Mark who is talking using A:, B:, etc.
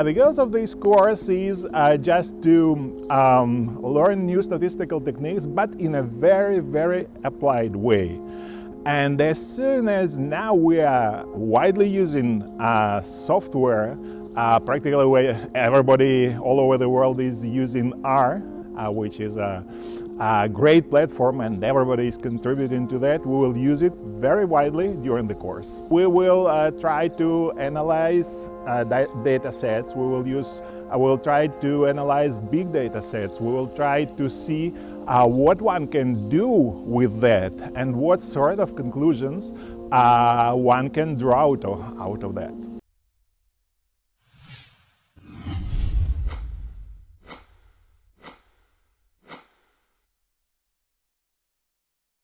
A: the goals of this course is uh, just to um, learn new statistical techniques, but in a very, very applied way. And as soon as now we are widely using uh, software, uh, practically everybody all over the world is using R, uh, which is a, a, great platform and everybody is contributing to that. We will use it very widely during the course. We will uh, try to analyze uh, data sets. We will use I will try to analyze big data sets. We will try to see uh, what one can do with that and what sort of conclusions uh, one can draw out of, out of that.